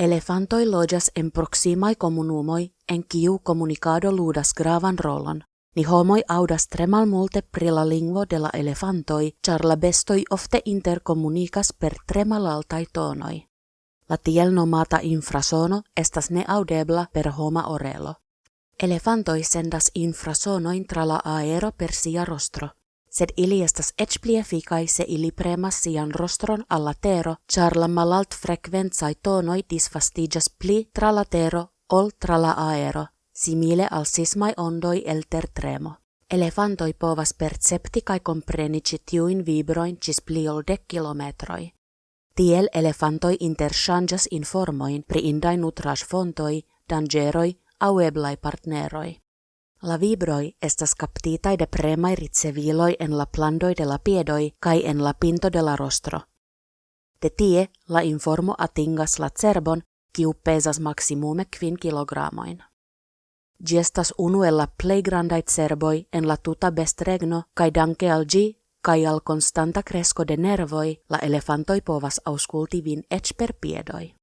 Elefantoi lojas en proximai comunumoi en kiu comunicado ludas gravan rolon. Ni homoi audas tremal multe pri la lingvo de la elefantoi, char la bestoi ofte intercomunicas per tremalaltai tonoi. La tiel nomata infrasono estas ne audebla per homa orelo. Elefantoi sendas infrasonoin tra la aero per sia rostro. Sed ili estas ec pli efficai se ili premas sian rostron alla tero, char la malalt frequenzai tonoi disfastigas pli tra la tero ol tra la aero, simile al sismai ondoi el tremo. Elefantoi povas percepti kai compreni tiuin vibroin cis pli ol dec kilometroi. Tiel elefantoi interchangas informoin pri indai nutraj fontoi, dangeroi au eblai partneroi. La vibroi estas captitai de premai riceviloi en la plandoi de la piedoi kai en la pinto de la rostro. De tie la informo atingas la cerbon, kiu pesas maximume kvin kilogramoin. Gestas unu el la plej grandaj cerboj en la tuta bestregno kaj danke al ĝi kaj al konstanta kresko de nervoj la elefantoj povas aŭskulti vin eĉ per piedoj.